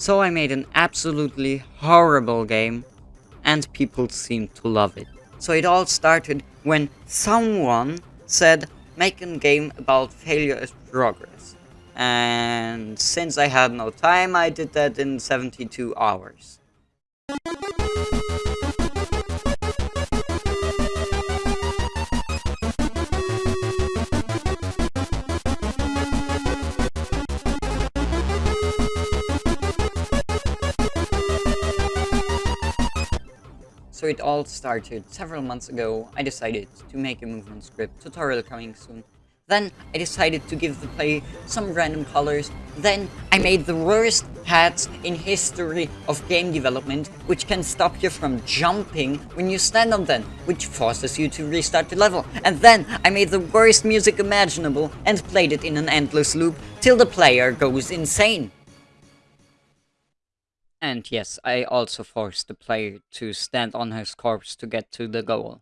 So I made an absolutely horrible game, and people seemed to love it. So it all started when someone said, make a game about failure as progress. And since I had no time, I did that in 72 hours. So it all started several months ago, I decided to make a movement script, tutorial coming soon. Then I decided to give the play some random colors. Then I made the worst hats in history of game development, which can stop you from jumping when you stand on them, which forces you to restart the level. And then I made the worst music imaginable and played it in an endless loop till the player goes insane. And yes, I also forced the player to stand on his corpse to get to the goal.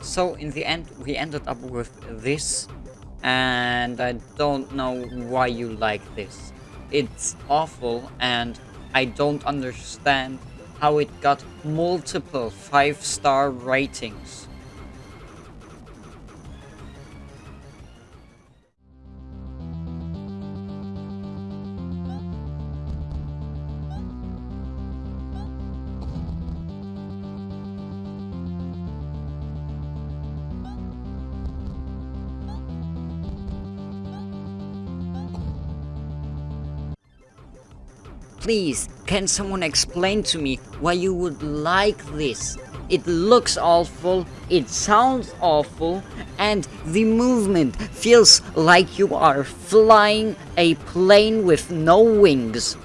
So in the end, we ended up with this, and I don't know why you like this it's awful and I don't understand how it got multiple 5-star ratings. Please, can someone explain to me why you would like this? It looks awful, it sounds awful, and the movement feels like you are flying a plane with no wings.